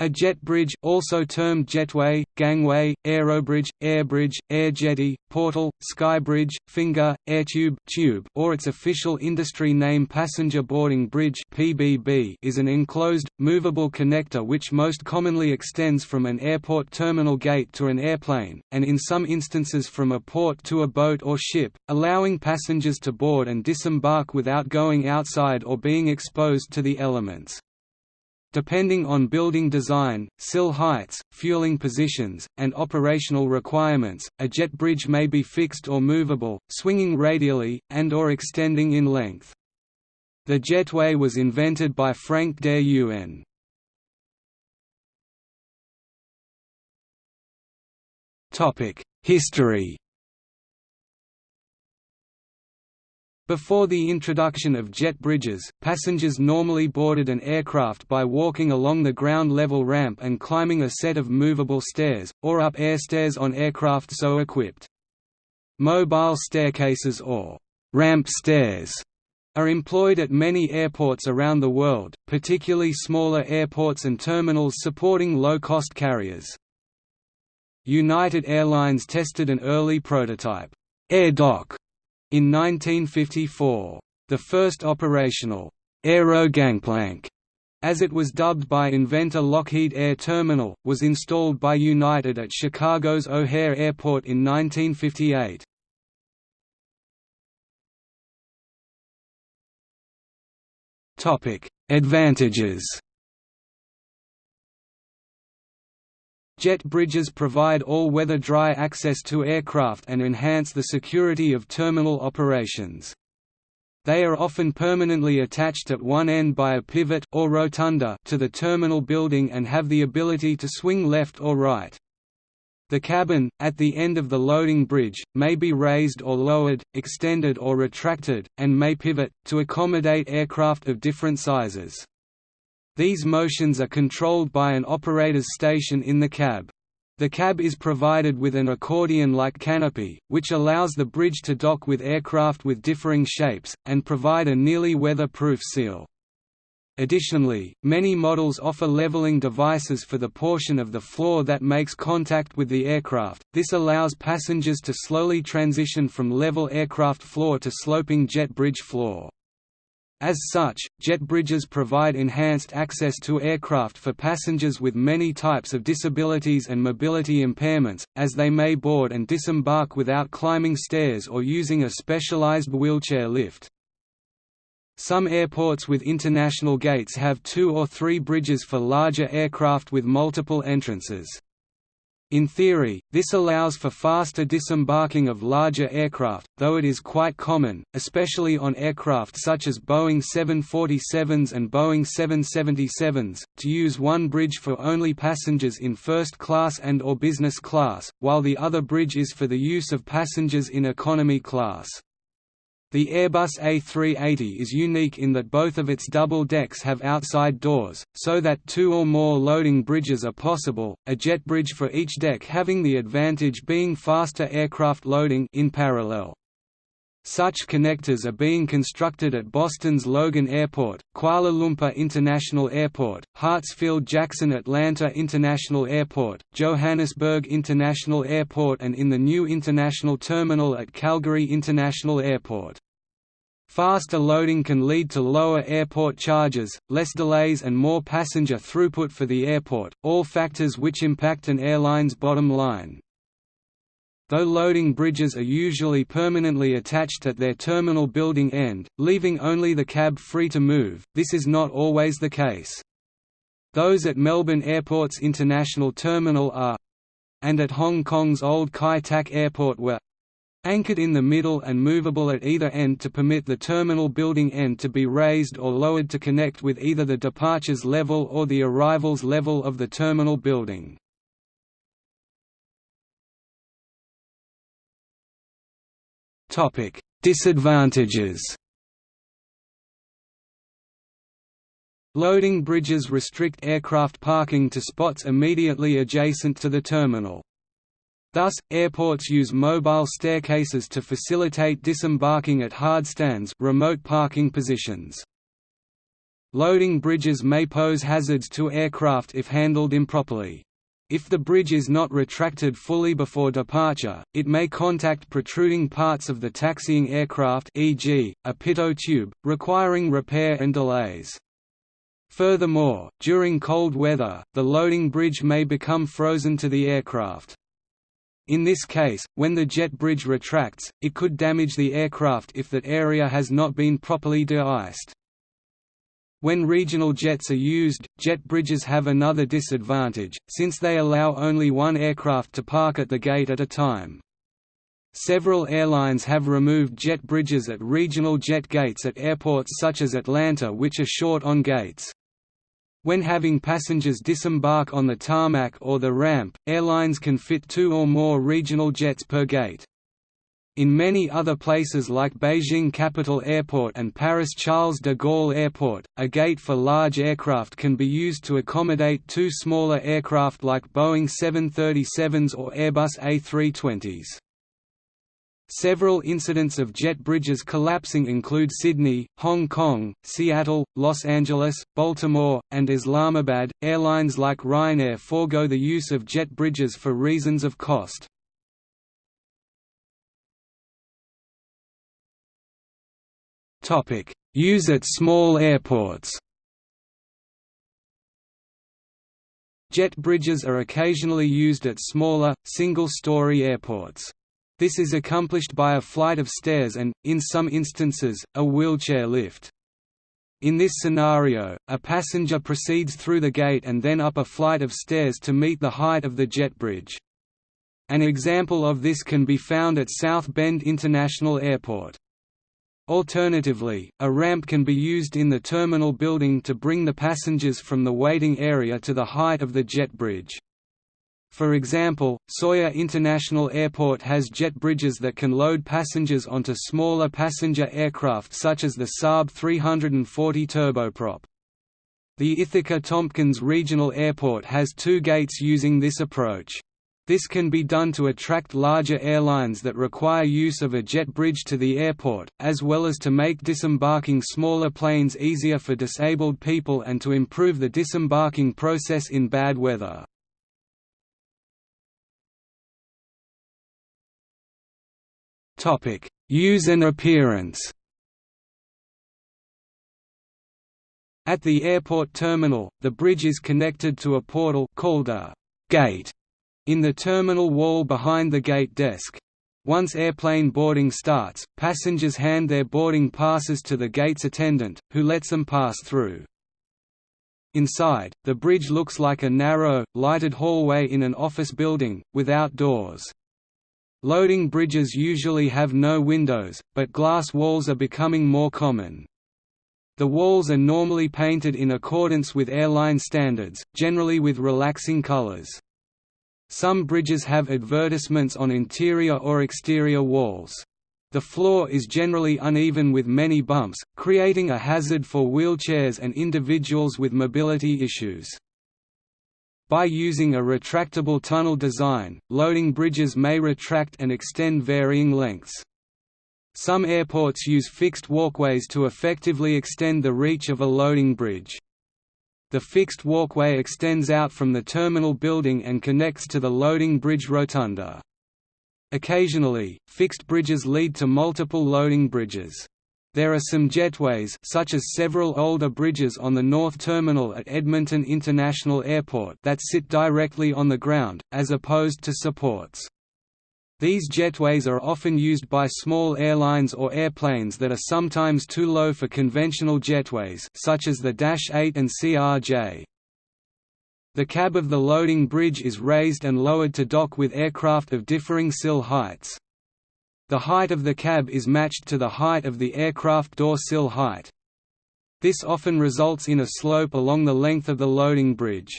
A jet bridge also termed jetway, gangway, aerobridge, airbridge, air jetty, portal, skybridge, finger, airtube tube, or its official industry name passenger boarding bridge (PBB) is an enclosed, movable connector which most commonly extends from an airport terminal gate to an airplane, and in some instances from a port to a boat or ship, allowing passengers to board and disembark without going outside or being exposed to the elements. Depending on building design, sill heights, fueling positions, and operational requirements, a jet bridge may be fixed or movable, swinging radially, and or extending in length. The jetway was invented by Frank Der Yuen. History Before the introduction of jet bridges, passengers normally boarded an aircraft by walking along the ground-level ramp and climbing a set of movable stairs, or up air stairs on aircraft so equipped. Mobile staircases or «ramp stairs» are employed at many airports around the world, particularly smaller airports and terminals supporting low-cost carriers. United Airlines tested an early prototype, AirDock, in 1954, the first operational aero gangplank, as it was dubbed by inventor Lockheed Air Terminal, was installed by United at Chicago's O'Hare Airport in 1958. Topic: Advantages Jet bridges provide all-weather dry access to aircraft and enhance the security of terminal operations. They are often permanently attached at one end by a pivot or rotunda to the terminal building and have the ability to swing left or right. The cabin, at the end of the loading bridge, may be raised or lowered, extended or retracted, and may pivot, to accommodate aircraft of different sizes. These motions are controlled by an operator's station in the cab. The cab is provided with an accordion-like canopy, which allows the bridge to dock with aircraft with differing shapes, and provide a nearly weather-proof seal. Additionally, many models offer leveling devices for the portion of the floor that makes contact with the aircraft. This allows passengers to slowly transition from level aircraft floor to sloping jet bridge floor. As such, jet bridges provide enhanced access to aircraft for passengers with many types of disabilities and mobility impairments, as they may board and disembark without climbing stairs or using a specialized wheelchair lift. Some airports with international gates have two or three bridges for larger aircraft with multiple entrances. In theory, this allows for faster disembarking of larger aircraft, though it is quite common, especially on aircraft such as Boeing 747s and Boeing 777s, to use one bridge for only passengers in first class and or business class, while the other bridge is for the use of passengers in economy class. The Airbus A380 is unique in that both of its double decks have outside doors, so that two or more loading bridges are possible, a jet bridge for each deck having the advantage being faster aircraft loading in parallel. Such connectors are being constructed at Boston's Logan Airport, Kuala Lumpur International Airport, Hartsfield-Jackson Atlanta International Airport, Johannesburg International Airport and in the new International Terminal at Calgary International Airport. Faster loading can lead to lower airport charges, less delays and more passenger throughput for the airport, all factors which impact an airline's bottom line. Though loading bridges are usually permanently attached at their terminal building end, leaving only the cab free to move, this is not always the case. Those at Melbourne Airport's International Terminal are—and at Hong Kong's Old Kai Tak Airport were anchored in the middle and movable at either end to permit the terminal building end to be raised or lowered to connect with either the departures level or the arrivals level of the terminal building. Topic: Disadvantages. Loading bridges restrict aircraft parking to spots immediately adjacent to the terminal. Thus, airports use mobile staircases to facilitate disembarking at hard stands remote parking positions. Loading bridges may pose hazards to aircraft if handled improperly. If the bridge is not retracted fully before departure, it may contact protruding parts of the taxiing aircraft e.g., a pitot tube, requiring repair and delays. Furthermore, during cold weather, the loading bridge may become frozen to the aircraft. In this case, when the jet bridge retracts, it could damage the aircraft if that area has not been properly de-iced. When regional jets are used, jet bridges have another disadvantage, since they allow only one aircraft to park at the gate at a time. Several airlines have removed jet bridges at regional jet gates at airports such as Atlanta which are short on gates. When having passengers disembark on the tarmac or the ramp, airlines can fit two or more regional jets per gate. In many other places like Beijing Capital Airport and Paris Charles de Gaulle Airport, a gate for large aircraft can be used to accommodate two smaller aircraft like Boeing 737s or Airbus A320s. Several incidents of jet bridges collapsing include Sydney, Hong Kong, Seattle, Los Angeles, Baltimore, and Islamabad. Airlines like Ryanair forego the use of jet bridges for reasons of cost. Use at small airports Jet bridges are occasionally used at smaller, single-story airports. This is accomplished by a flight of stairs and, in some instances, a wheelchair lift. In this scenario, a passenger proceeds through the gate and then up a flight of stairs to meet the height of the jet bridge. An example of this can be found at South Bend International Airport. Alternatively, a ramp can be used in the terminal building to bring the passengers from the waiting area to the height of the jet bridge. For example, Sawyer International Airport has jet bridges that can load passengers onto smaller passenger aircraft such as the Saab 340 turboprop. The Ithaca Tompkins Regional Airport has two gates using this approach. This can be done to attract larger airlines that require use of a jet bridge to the airport, as well as to make disembarking smaller planes easier for disabled people and to improve the disembarking process in bad weather. Use and appearance At the airport terminal, the bridge is connected to a portal called a gate in the terminal wall behind the gate desk. Once airplane boarding starts, passengers hand their boarding passes to the gate's attendant, who lets them pass through. Inside, the bridge looks like a narrow, lighted hallway in an office building, without doors. Loading bridges usually have no windows, but glass walls are becoming more common. The walls are normally painted in accordance with airline standards, generally with relaxing colors. Some bridges have advertisements on interior or exterior walls. The floor is generally uneven with many bumps, creating a hazard for wheelchairs and individuals with mobility issues. By using a retractable tunnel design, loading bridges may retract and extend varying lengths. Some airports use fixed walkways to effectively extend the reach of a loading bridge. The fixed walkway extends out from the terminal building and connects to the loading bridge rotunda. Occasionally, fixed bridges lead to multiple loading bridges. There are some jetways such as several older bridges on the North Terminal at Edmonton International Airport that sit directly on the ground, as opposed to supports. These jetways are often used by small airlines or airplanes that are sometimes too low for conventional jetways such as the Dash 8 and CRJ. The cab of the loading bridge is raised and lowered to dock with aircraft of differing sill heights. The height of the cab is matched to the height of the aircraft door sill height. This often results in a slope along the length of the loading bridge.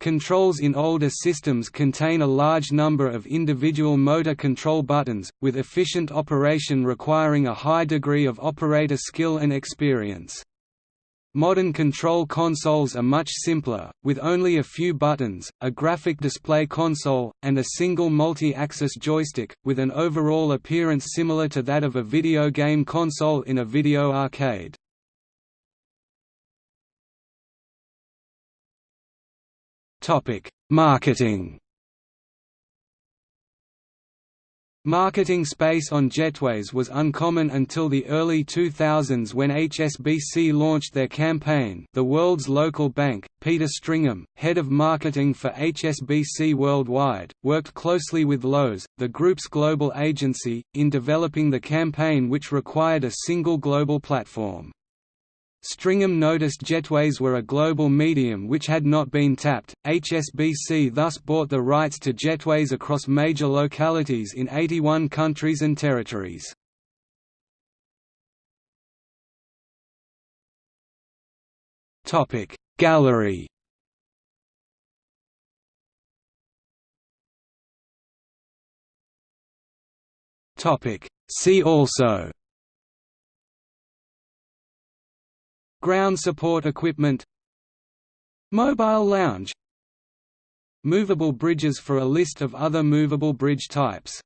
Controls in older systems contain a large number of individual motor control buttons, with efficient operation requiring a high degree of operator skill and experience. Modern control consoles are much simpler, with only a few buttons, a graphic display console, and a single multi-axis joystick, with an overall appearance similar to that of a video game console in a video arcade. Marketing Marketing space on jetways was uncommon until the early 2000s when HSBC launched their campaign the world's local bank. Peter Stringham, head of marketing for HSBC Worldwide, worked closely with Lowe's, the group's global agency, in developing the campaign which required a single global platform. Stringham noticed jetways were a global medium which had not been tapped. HSBC thus bought the rights to jetways across major localities in 81 countries and territories. Topic Gallery Topic See also Ground support equipment Mobile lounge Movable bridges for a list of other movable bridge types